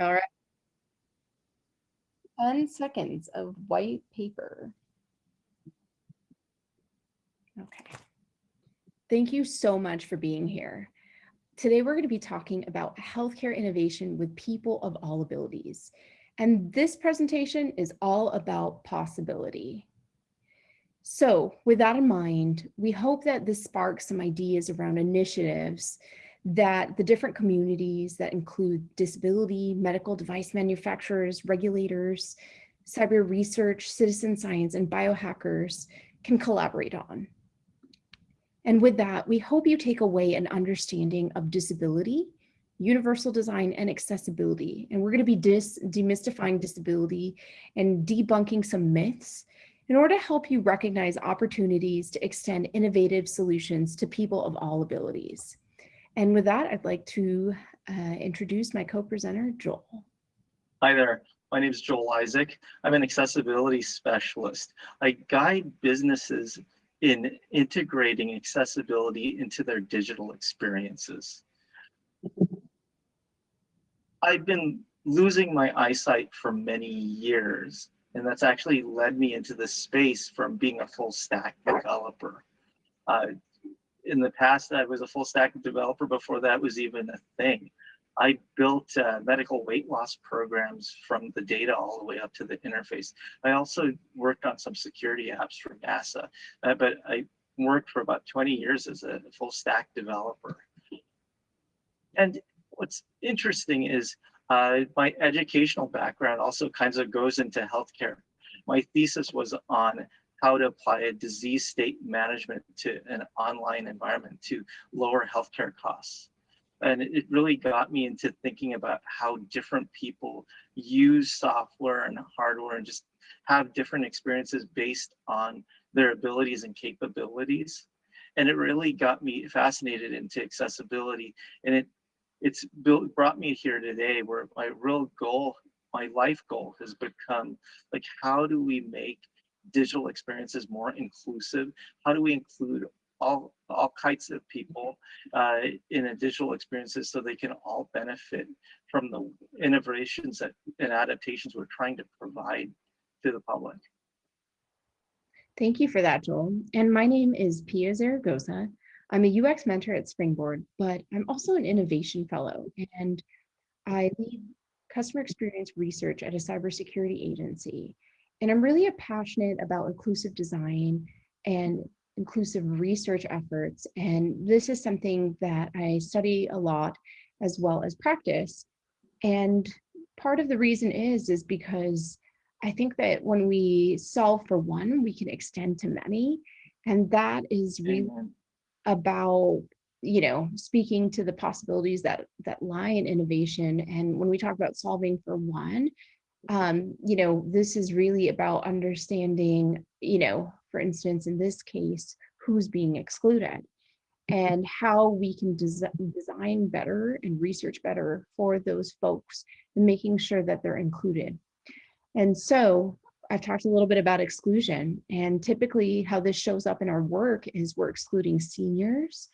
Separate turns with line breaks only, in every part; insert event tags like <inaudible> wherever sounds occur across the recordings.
All right. 10 seconds of white paper. Okay. Thank you so much for being here. Today, we're going to be talking about healthcare innovation with people of all abilities. And this presentation is all about possibility. So with that in mind, we hope that this sparks some ideas around initiatives that the different communities that include disability, medical device manufacturers, regulators, cyber research, citizen science, and biohackers can collaborate on. And with that, we hope you take away an understanding of disability, universal design, and accessibility. And we're going to be dis demystifying disability and debunking some myths in order to help you recognize opportunities to extend innovative solutions to people of all abilities. And with that, I'd like to uh, introduce my co-presenter, Joel.
Hi there. My name is Joel Isaac. I'm an accessibility specialist. I guide businesses in integrating accessibility into their digital experiences. I've been losing my eyesight for many years, and that's actually led me into this space from being a full stack developer. Uh, in the past, I was a full stack developer before that was even a thing. I built uh, medical weight loss programs from the data all the way up to the interface. I also worked on some security apps for NASA, uh, but I worked for about 20 years as a full stack developer. And what's interesting is uh, my educational background also kind of goes into healthcare. My thesis was on how to apply a disease state management to an online environment to lower healthcare costs. And it really got me into thinking about how different people use software and hardware and just have different experiences based on their abilities and capabilities. And it really got me fascinated into accessibility. And it it's built, brought me here today where my real goal, my life goal has become like, how do we make digital experiences more inclusive? How do we include all, all kinds of people uh, in a digital experiences so they can all benefit from the innovations that, and adaptations we're trying to provide to the public?
Thank you for that, Joel. And my name is Pia Zaragoza. I'm a UX mentor at Springboard, but I'm also an innovation fellow and I lead customer experience research at a cybersecurity agency. And I'm really a passionate about inclusive design and inclusive research efforts. And this is something that I study a lot as well as practice. And part of the reason is, is because I think that when we solve for one, we can extend to many. And that is really about you know speaking to the possibilities that that lie in innovation and when we talk about solving for one um, you know, this is really about understanding, you know, for instance, in this case, who's being excluded and how we can des design better and research better for those folks and making sure that they're included. And so I've talked a little bit about exclusion and typically how this shows up in our work is we're excluding seniors,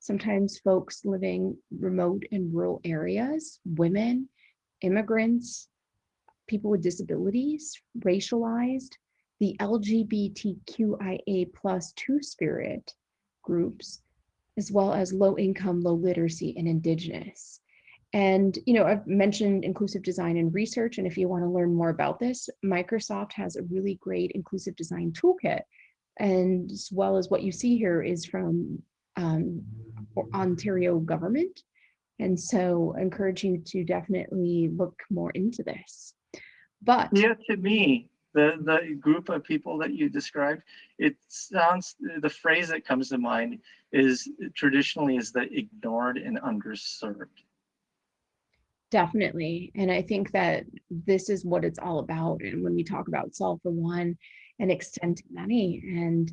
sometimes folks living remote and rural areas, women, immigrants, people with disabilities, racialized, the LGBTQIA plus two spirit groups, as well as low income, low literacy and indigenous. And, you know, I've mentioned inclusive design and research. And if you want to learn more about this, Microsoft has a really great inclusive design toolkit. And as well as what you see here is from um, Ontario government. And so I encourage you to definitely look more into this. But
yeah, to me, the the group of people that you described, it sounds the phrase that comes to mind is traditionally is the ignored and underserved.
Definitely. And I think that this is what it's all about. And when we talk about solve for one and extend to many, and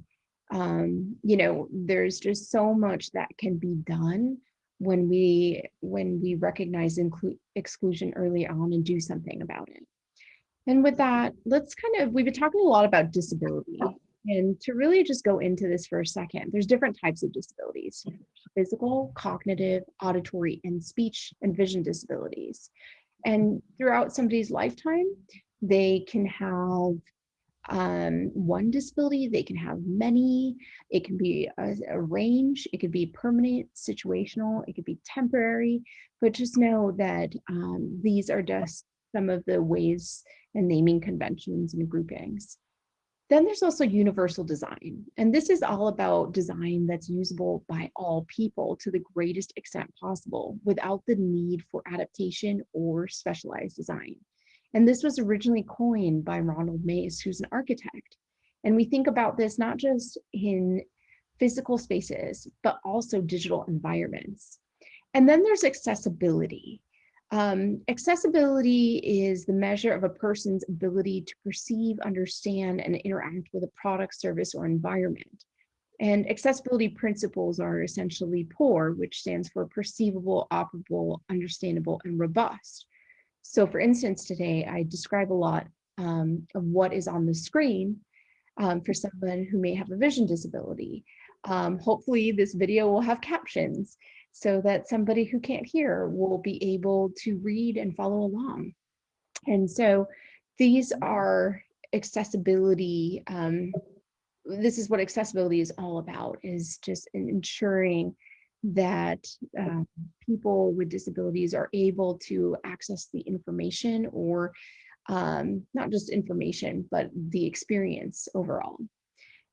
um, you know, there's just so much that can be done when we when we recognize include exclusion early on and do something about it. And with that, let's kind of, we've been talking a lot about disability. And to really just go into this for a second, there's different types of disabilities, physical, cognitive, auditory, and speech and vision disabilities. And throughout somebody's lifetime, they can have um, one disability, they can have many, it can be a, range, it could be permanent, situational, it could be temporary, but just know that um, these are just some of the ways and naming conventions and groupings. Then there's also universal design, and this is all about design that's usable by all people to the greatest extent possible without the need for adaptation or specialized design. And this was originally coined by Ronald Mace, who's an architect. And we think about this not just in physical spaces, but also digital environments. And then there's accessibility. Um, accessibility is the measure of a person's ability to perceive, understand, and interact with a product, service, or environment. And accessibility principles are essentially POUR, which stands for perceivable, operable, understandable, and robust. So for instance, today I describe a lot um, of what is on the screen um, for someone who may have a vision disability. Um, hopefully this video will have captions so that somebody who can't hear will be able to read and follow along. And so these are accessibility, um, this is what accessibility is all about, is just ensuring that uh, people with disabilities are able to access the information or um, not just information, but the experience overall.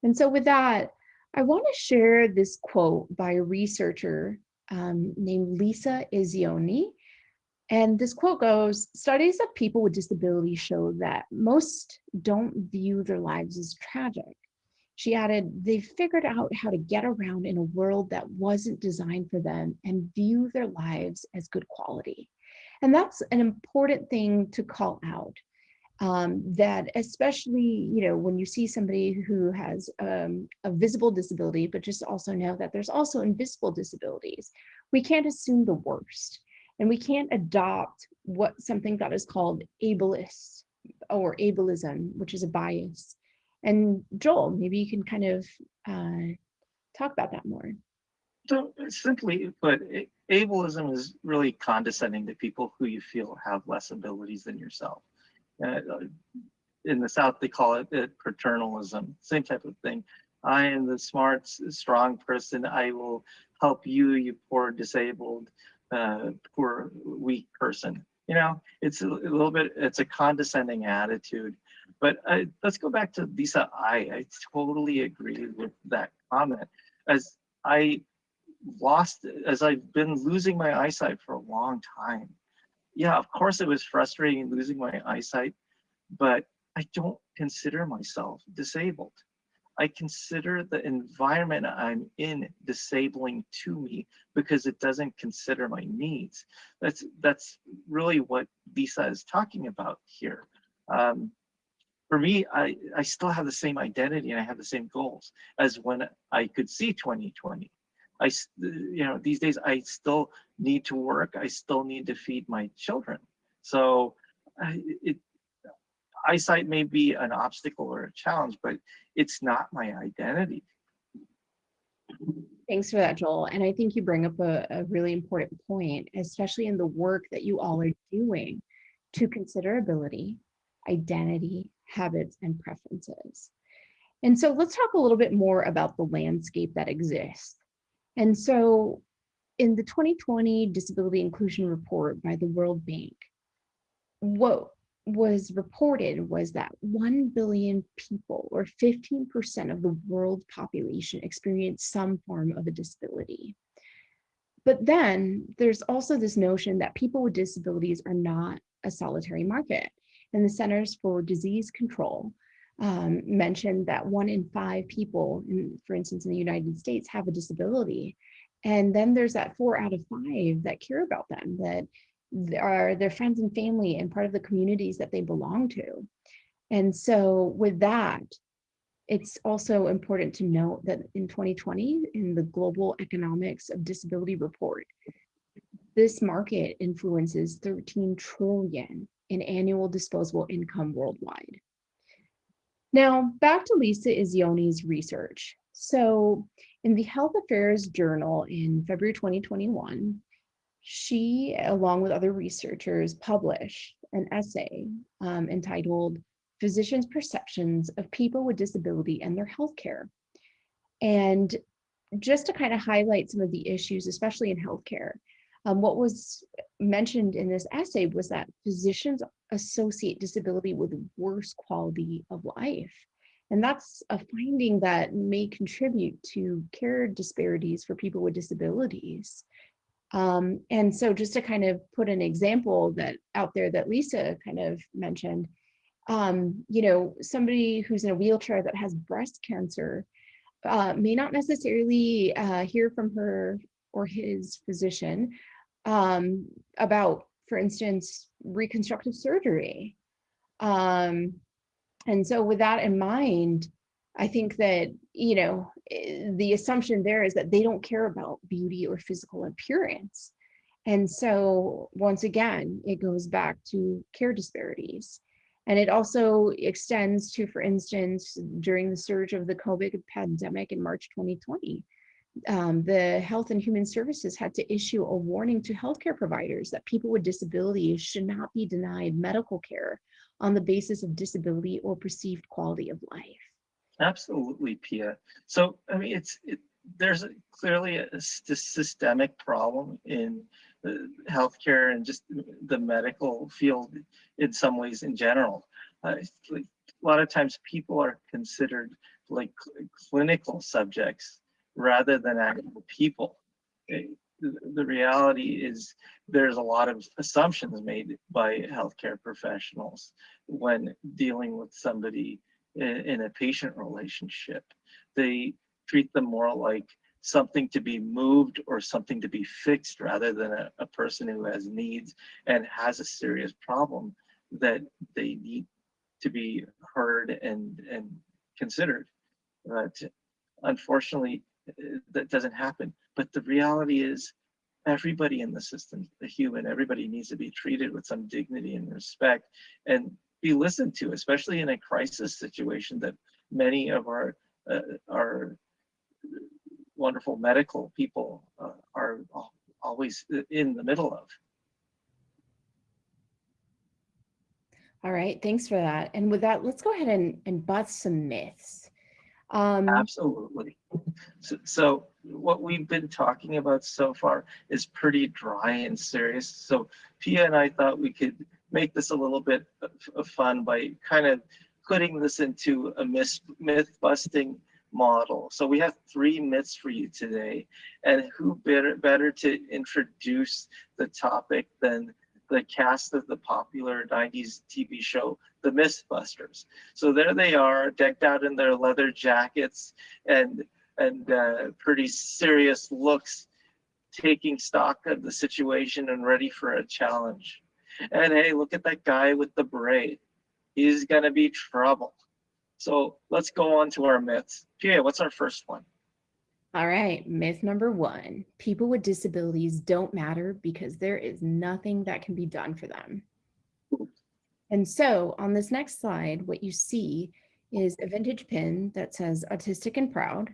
And so with that, I want to share this quote by a researcher um, named Lisa Iezzoni. And this quote goes, studies of people with disabilities show that most don't view their lives as tragic. She added, they figured out how to get around in a world that wasn't designed for them and view their lives as good quality. And that's an important thing to call out. Um, that especially, you know, when you see somebody who has um, a visible disability, but just also know that there's also invisible disabilities. We can't assume the worst and we can't adopt what something that is called ableist or ableism, which is a bias and Joel, maybe you can kind of uh, talk about that more.
So simply put, ableism is really condescending to people who you feel have less abilities than yourself. Uh, in the South, they call it, it paternalism, same type of thing. I am the smart, strong person. I will help you, you poor disabled, uh, poor weak person. You know, it's a, a little bit, it's a condescending attitude but uh, let's go back to Lisa I. I totally agree with that comment. As I lost, as I've been losing my eyesight for a long time. Yeah, of course it was frustrating losing my eyesight, but I don't consider myself disabled. I consider the environment I'm in disabling to me because it doesn't consider my needs. That's that's really what Lisa is talking about here. Um, for me, I, I still have the same identity and I have the same goals as when I could see 2020. I, you know, these days I still need to work. I still need to feed my children. So it, eyesight may be an obstacle or a challenge, but it's not my identity.
Thanks for that, Joel. And I think you bring up a, a really important point, especially in the work that you all are doing to consider ability, identity, habits, and preferences. And so let's talk a little bit more about the landscape that exists. And so in the 2020 Disability Inclusion Report by the World Bank, what was reported was that 1 billion people or 15% of the world population experience some form of a disability. But then there's also this notion that people with disabilities are not a solitary market and the Centers for Disease Control um, mentioned that one in five people, in, for instance, in the United States have a disability. And then there's that four out of five that care about them, that are their friends and family and part of the communities that they belong to. And so with that, it's also important to note that in 2020, in the Global Economics of Disability Report, this market influences 13 trillion in annual disposable income worldwide. Now, back to Lisa Iezzoni's research. So in the Health Affairs Journal in February 2021, she, along with other researchers, published an essay um, entitled Physicians' Perceptions of People with Disability and Their Healthcare. And just to kind of highlight some of the issues, especially in healthcare, um, what was mentioned in this essay was that physicians associate disability with worse quality of life. And that's a finding that may contribute to care disparities for people with disabilities. Um, and so just to kind of put an example that out there that Lisa kind of mentioned, um, you know, somebody who's in a wheelchair that has breast cancer uh, may not necessarily uh, hear from her or his physician um, about, for instance, reconstructive surgery. Um, and so with that in mind, I think that, you know, eh, the assumption there is that they don't care about beauty or physical appearance. And so once again, it goes back to care disparities. And it also extends to, for instance, during the surge of the COVID pandemic in March 2020, um, the Health and Human Services had to issue a warning to healthcare providers that people with disabilities should not be denied medical care on the basis of disability or perceived quality of life.
Absolutely, Pia. So, I mean, it's it, there's a, clearly a, a, systemic problem in healthcare and just the medical field in some ways in general. Uh, like, a lot of times people are considered like cl clinical subjects rather than actual people. Eh, the, reality is there's a lot of assumptions made by healthcare professionals when dealing with somebody in, in a patient relationship. They treat them more like something to be moved or something to be fixed rather than a, a person who has needs and has a serious problem that they need to be heard and, and considered. But unfortunately, that doesn't happen. But the reality is everybody in the system, the human, everybody needs to be treated with some dignity and respect and be listened to, especially in a crisis situation that many of our uh, our wonderful medical people uh, are always in the middle of.
All right, thanks for that. And with that, let's go ahead and, and bust some myths.
Um, Absolutely. So, so, what we've been talking about so far is pretty dry and serious. So Pia and I thought we could make this a little bit of, fun by kind of putting this into a myth, myth busting model. So we have three myths for you today. And who better, better to introduce the topic than the cast of the popular 90s TV show, The Mythbusters. So there they are, decked out in their leather jackets and, and uh, pretty serious looks, taking stock of the situation and ready for a challenge. And hey, look at that guy with the braid. He's gonna be trouble. So let's go on to our myths. Pia, what's our first one?
All right, myth number one, people with disabilities don't matter because there is nothing that can be done for them. And so on this next slide, what you see is a vintage pin that says autistic and proud,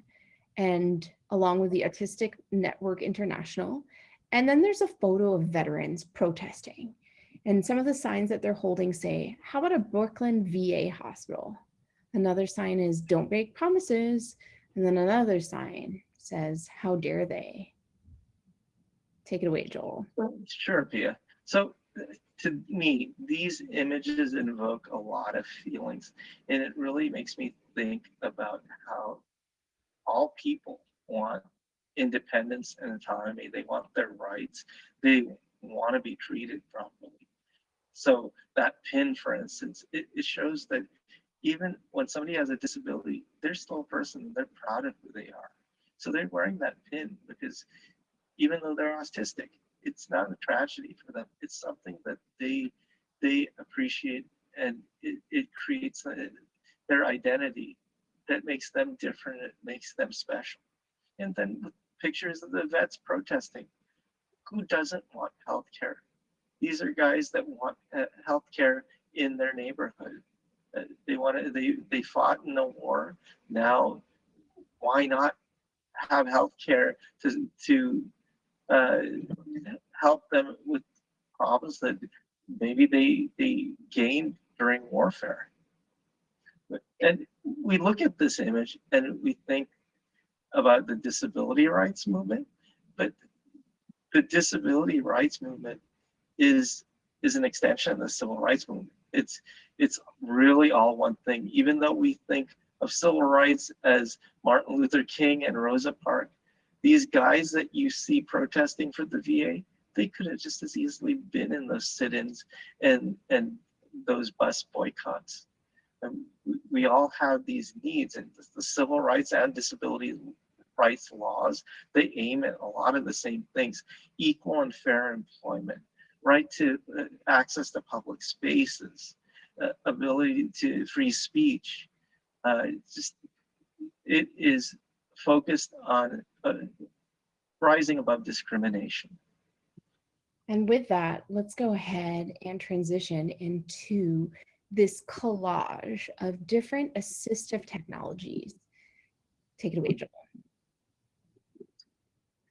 and along with the Autistic Network International. And then there's a photo of veterans protesting. And some of the signs that they're holding say, how about a Brooklyn VA hospital? Another sign is don't make promises. And then another sign says, how dare they? Take it away, Joel.
Sure, Pia. So to me, these images invoke a lot of feelings, and it really makes me think about how all people want independence and autonomy. They want their rights. They want to be treated properly. So that pin, for instance, it, it shows that even when somebody has a disability, they're still a person. They're proud of who they are. So they're wearing that pin because even though they're autistic, it's not a tragedy for them. It's something that they they appreciate and it, it creates a, their identity that makes them different. It makes them special. And then pictures of the vets protesting. Who doesn't want health care? These are guys that want uh, health care in their neighborhood. Uh, they want to, they, they fought in the war. Now, why not have health care to, to uh, help them with problems that maybe they they gained during warfare. And we look at this image and we think about the disability rights movement, but the disability rights movement is is an extension of the civil rights movement. It's it's really all one thing. Even though we think of civil rights as Martin Luther King and Rosa Parks, these guys that you see protesting for the VA, they could have just as easily been in those sit-ins and and those bus boycotts. And we, all have these needs, and the, the civil rights and disability rights laws they aim at a lot of the same things: equal and fair employment, right to uh, access to public spaces, uh, ability to free speech. Uh, just it is focused on uh, rising above discrimination.
And with that, let's go ahead and transition into this collage of different assistive technologies. Take it away, Joel.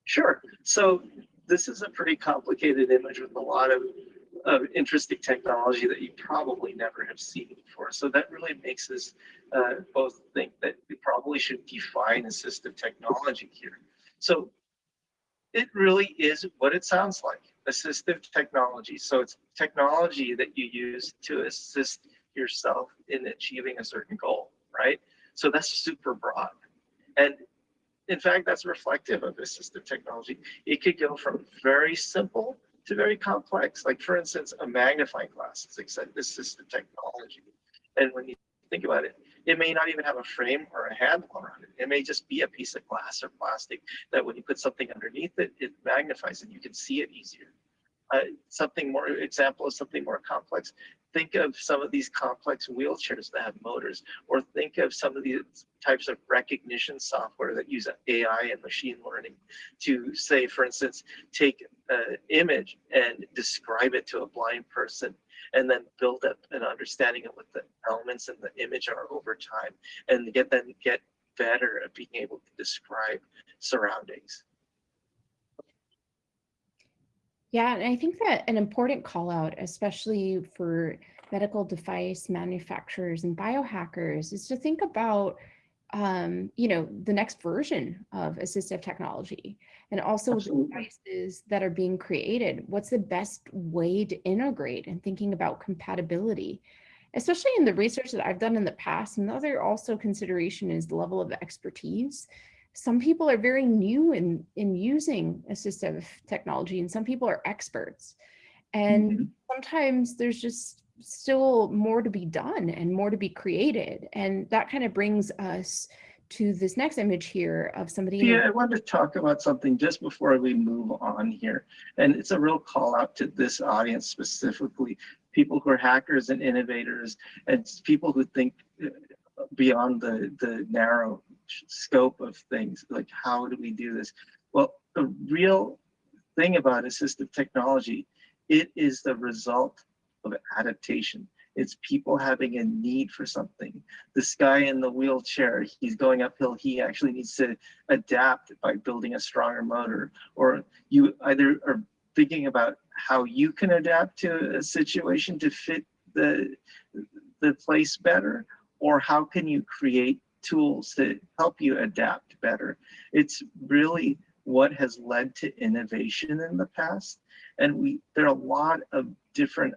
Sure. So this is a pretty complicated image with a lot of, of interesting technology that you probably never have seen before. So that really makes us uh, both think that we probably should define assistive technology here. So it really is what it sounds like, assistive technology. So it's technology that you use to assist yourself in achieving a certain goal, right? So that's super broad. And in fact, that's reflective of assistive technology. It could go from very simple to very complex. Like for instance, a magnifying glass Like said, this is assistive technology. And when you think about it, it may not even have a frame or a handle around it. It may just be a piece of glass or plastic that when you put something underneath it, it magnifies and you can see it easier. Uh, something more example of something more complex. Think of some of these complex wheelchairs that have motors, or think of some of these types of recognition software that use AI and machine learning to say, for instance, take an image and describe it to a blind person and then build up an understanding of what the elements in the image are over time and get them get better at being able to describe surroundings.
Yeah, and I think that an important call out, especially for medical device manufacturers and biohackers, is to think about, um, you know, the next version of assistive technology and also the
Absolutely.
devices that are being created. What's the best way to integrate and thinking about compatibility, especially in the research that I've done in the past. Another also consideration is the level of expertise some people are very new in in using assistive technology and some people are experts and
Mhm.
sometimes there's just still more to be done and more to be created and that kind of brings us to this next image here of somebody
Yeah, I wanted to talk about something just before we move on here. And it's a real call out to this audience specifically, people who are hackers and innovators and people who think uh, beyond the, the narrow scope of things, like how do we do this? Well, the real thing about assistive technology, it is the result of adaptation. It's people having a need for something. This guy in the wheelchair, he's going uphill. He actually needs to adapt by building a stronger motor. Or you either are thinking about how you can adapt to a situation to fit the, the place better, or how can you create tools to help you adapt better. It's really what has led to innovation in the past. And we there are a lot of different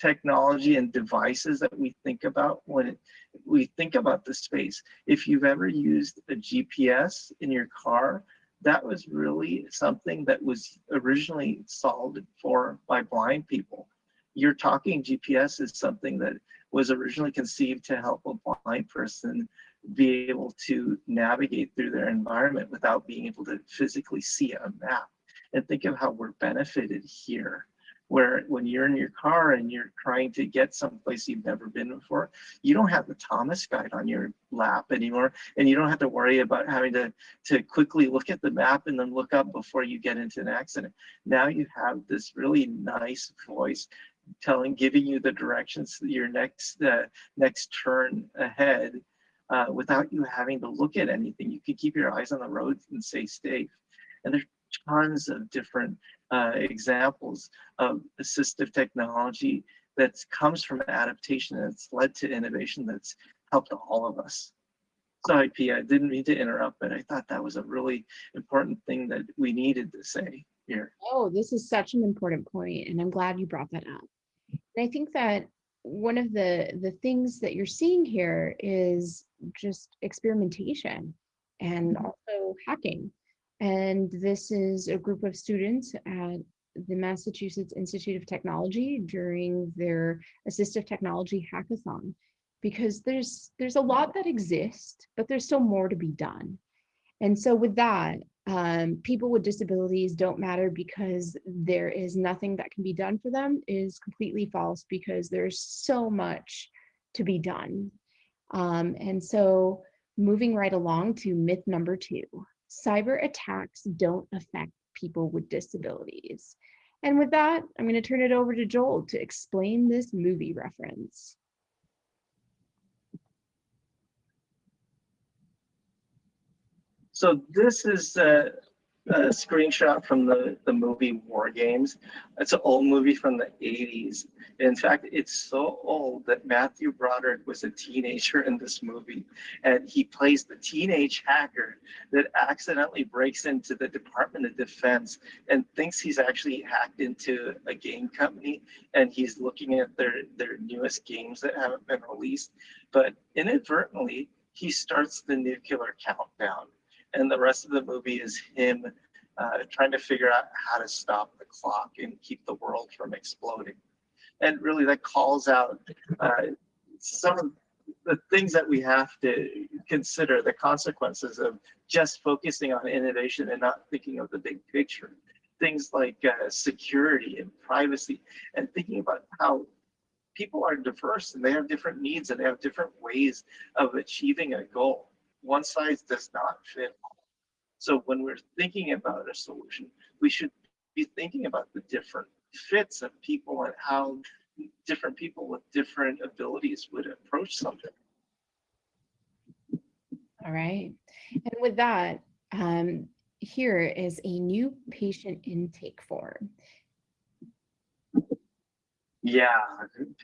technology and devices that we think about when it, we think about the space. If you've ever used a GPS in your car, that was really something that was originally solved for by blind people. You're talking GPS is something that was originally conceived to help a blind person be able to navigate through their environment without being able to physically see a map. And think of how we're benefited here, where when you're in your car and you're trying to get someplace you've never been before, you don't have the Thomas guide on your lap anymore, and you don't have to worry about having to, to quickly look at the map and then look up before you get into an accident. Now you have this really nice voice telling, giving you the directions to your next uh, next turn ahead uh, without you having to look at anything. You can keep your eyes on the road and stay safe. And there's tons of different uh, examples of assistive technology that comes from adaptation that's led to innovation that's helped all of us. Sorry, Pia, I didn't mean to interrupt, but I thought that was a really important thing that we needed to say here.
Oh, this is such an important point, and I'm glad you brought that up. And I think that one of the the things that you're seeing here is just experimentation and also hacking. And this is a group of students at the Massachusetts Institute of Technology during their assistive technology hackathon because there's there's a lot that exists, but there's still more to be done. And so with that, um, people with disabilities don't matter because there is nothing that can be done for them is completely false because there's so much to be done. Um, and so moving right along to myth number two, cyber attacks don't affect people with disabilities. And with that, I'm going to turn it over to Joel to explain this movie reference.
So this is a, a screenshot from the, the movie War Games. It's an old movie from the 80s. In fact, it's so old that Matthew Broderick was a teenager in this movie. And he plays the teenage hacker that accidentally breaks into the Department of Defense and thinks he's actually hacked into a game company. And he's looking at their, their newest games that haven't been released. But inadvertently, he starts the nuclear countdown and the rest of the movie is him uh, trying to figure out how to stop the clock and keep the world from exploding. And really that calls out uh, some of the things that we have to consider, the consequences of just focusing on innovation and not thinking of the big picture. Things like uh, security and privacy and thinking about how people are diverse and they have different needs and they have different ways of achieving a goal one size does not fit all. So when we're thinking about a solution, we should be thinking about the different fits of people and how different people with different abilities would approach something.
All right. And with that, um, here is a new patient intake form.
Yeah,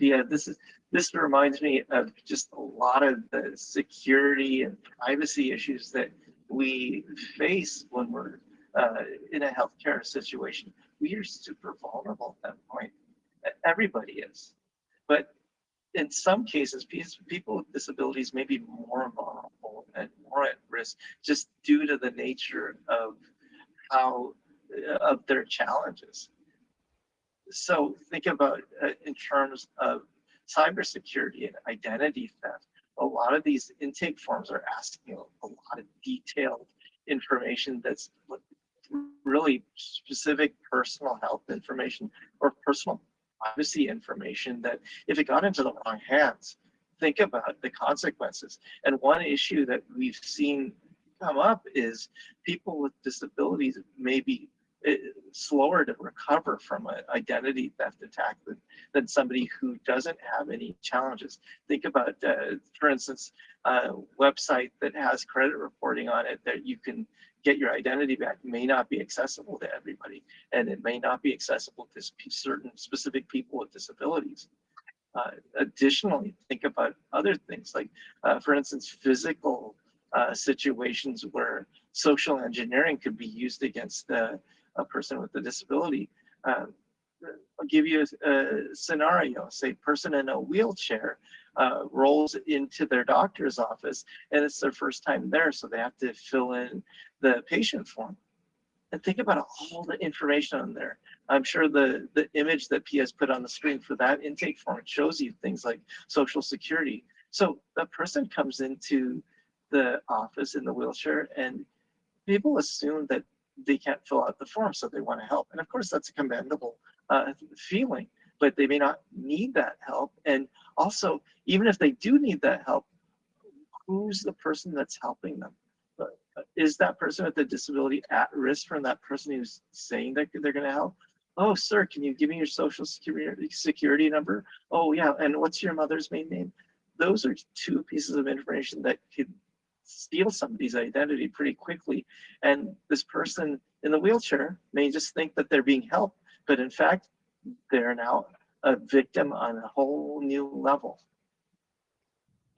yeah, this is this reminds me of just a lot of the security and privacy issues that we face when we're uh, in a healthcare situation. We are super vulnerable at that point. Everybody is. But in some cases, people with disabilities may be more vulnerable and more at risk just due to the nature of how of their challenges. So think about uh, in terms of cybersecurity and identity theft. A lot of these intake forms are asking a, lot of detailed information that's really specific personal health information or personal privacy information that if it got into the wrong hands, think about the consequences. And one issue that we've seen come up is people with disabilities may be slower to recover from an identity theft attack than, than somebody who doesn't have any challenges. Think about, uh, for instance, a website that has credit reporting on it that you can get your identity back may not be accessible to everybody, and it may not be accessible to certain specific people with disabilities. Uh, additionally, think about other things like, uh, for instance, physical uh, situations where social engineering could be used against the a person with a disability. Um, I'll give you a, a, scenario, say person in a wheelchair uh, rolls into their doctor's office and it's their first time there, so they have to fill in the patient form. And think about all the information on there. I'm sure the, the image that P has put on the screen for that intake form shows you things like social security. So the person comes into the office in the wheelchair and people assume that they can't fill out the form, so they want to help. And of course, that's a commendable uh, feeling, but they may not need that help. And also, even if they do need that help, who's the person that's helping them? Uh, is that person with a disability at risk from that person who's saying that they're going to help? Oh, sir, can you give me your social security security number? Oh, yeah. And what's your mother's main name? Those are two pieces of information that could steal somebody's identity pretty quickly. And this person in the wheelchair may just think that they're being helped, but in fact, they're now a victim on a whole new level.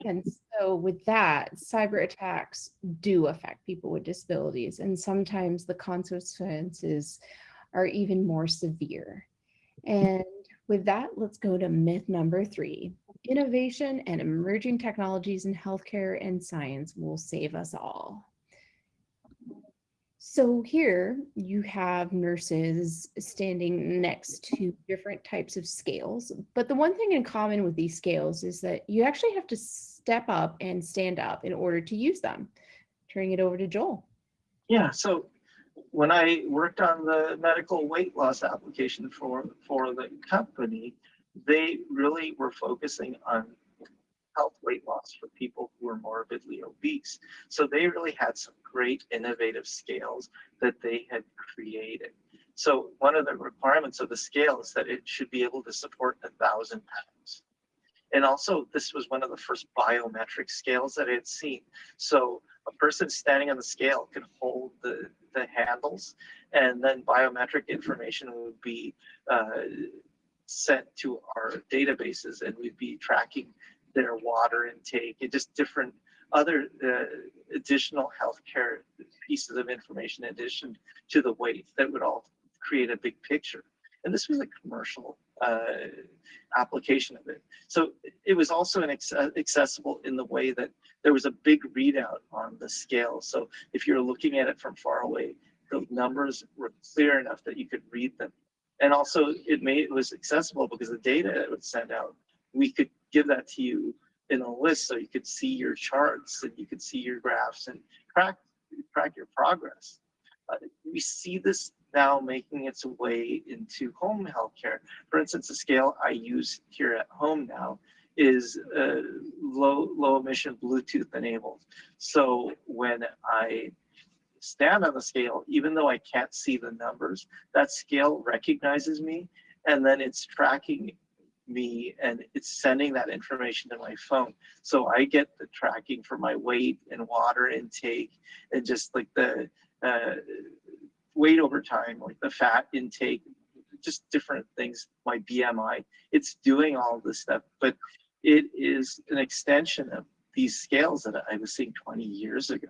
And so with that, cyber attacks do affect people with disabilities and sometimes the consequences are even more severe. And with that, let's go to myth number three. Innovation and emerging technologies in healthcare and science will save us all. So here you have nurses standing next to different types of scales. But the one thing in common with these scales is that you actually have to step up and stand up in order to use them. Turning it over to Joel.
Yeah, so when I worked on the medical weight loss application for, for the company, they really were focusing on health weight loss for people who were morbidly obese. So they really had some great innovative scales that they had created. So one of the requirements of the scale is that it should be able to support a thousand pounds. And also this was one of the first biometric scales that I had seen. So a person standing on the scale can hold the, the handles and then biometric information would be uh, sent to our databases and we'd be tracking their water intake and just different other uh, additional healthcare pieces of information in addition to the weight that would all create a big picture. And this was a commercial uh, application of it. So it was also accessible in the way that there was a big readout on the scale. So if you're looking at it from far away, the numbers were clear enough that you could read them. And also it made it was accessible because the data it would send out, we could give that to you in a list so you could see your charts and you could see your graphs and track, track your progress. Uh, we see this now making its way into home healthcare. For instance, the scale I use here at home now is uh, low, low emission Bluetooth enabled. So when I stand on the scale, even though I can't see the numbers, that scale recognizes me and then it's tracking me and it's sending that information to my phone. So I get the tracking for my weight and water intake and just like the uh, weight over time, like the fat intake, just different things, my BMI, it's doing all this stuff, but it is an extension of these scales that I was seeing 20 years ago.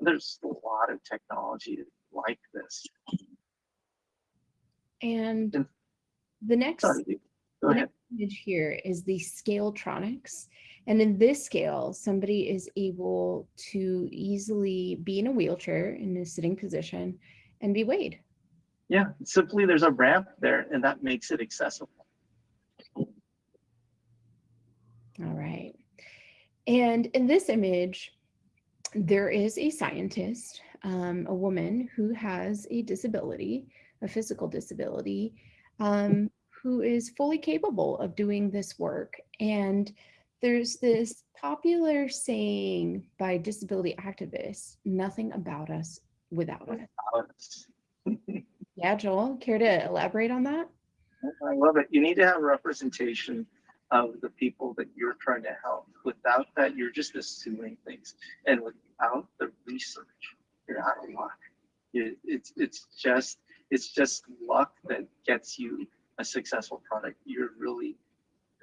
There's a lot of technology like this.
And the next,
Sorry,
the next image here is the Scale-Tronix. And in this scale, somebody is able to easily be in a wheelchair in a sitting position and be weighed.
Yeah, simply there's a ramp there and that makes it accessible.
All right. And in this image, there is a scientist, um, a woman who has a disability, a physical disability, um, who is fully capable of doing this work. And there's this popular saying by disability activists, nothing about us without us. <laughs> yeah, Joel, care to elaborate on that?
I love it. You need to have representation of the people that you're trying to help. Without that, you're just assuming things. And without the research, you're out of luck. It, it's it's just it's just luck that gets you a successful product. You're really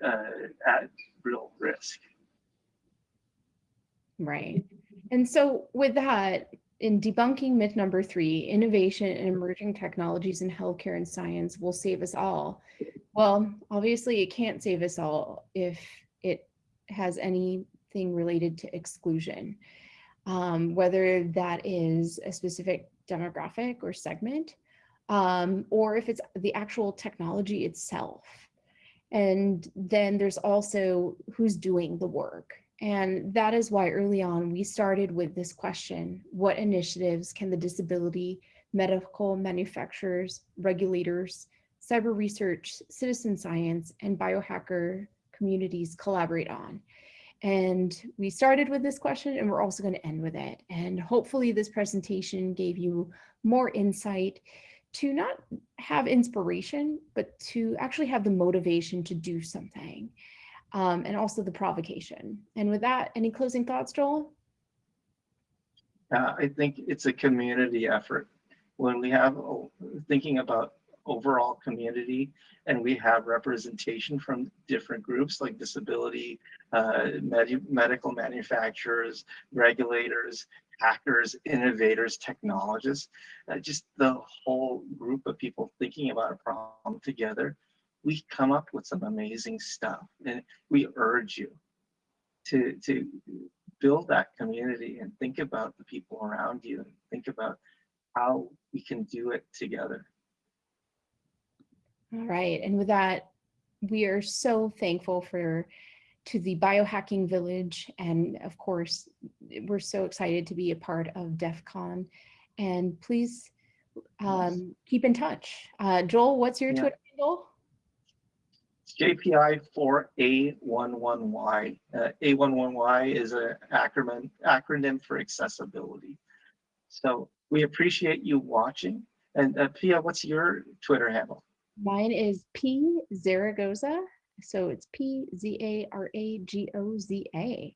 uh, at real risk.
Right. And so with that, in debunking myth number three, innovation and emerging technologies in healthcare and science will save us all. Well, obviously it can't save us all if it has anything related to exclusion, um, whether that is a specific demographic or segment, um, or if it's the actual technology itself. And then there's also who's doing the work. And that is why early on we started with this question, what initiatives can the disability, medical manufacturers, regulators, cyber research, citizen science, and biohacker communities collaborate on? And we started with this question and we're also going to end with it. And hopefully this presentation gave you more insight to not have inspiration, but to actually have the motivation to do something um, and also the provocation. And with that, any closing thoughts, Joel?
Uh, I think it's a community effort. When we have, oh, thinking about overall community and we have representation from different groups like disability, uh, med- medical manufacturers, regulators, hackers, innovators, technologists, uh, just the whole group of people thinking about a problem together, we come up with some amazing stuff. And we urge you to, to build that community and think about the people around you and think about how we can do it together.
All right, and with that, we are so thankful for to the biohacking village and of course we're so excited to be a part of DEF CON and please um, keep in touch. Uh, Joel, what's your
Yeah.
Twitter handle?
JPI 4A11Y. Uh, A11Y is an acronym, acronym for accessibility. So we appreciate you watching. And uh, Pia, what's your Twitter handle?
Mine is P Zaragoza. So it's P Z A R A G O Z A.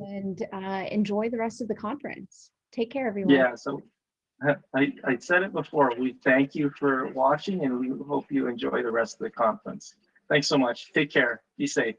And uh, enjoy the rest of the conference. Take care, everyone.
Yeah, so uh, I, I said it before, we thank you for watching and we hope you enjoy the rest of the conference. Thanks so much. Take care. Be safe.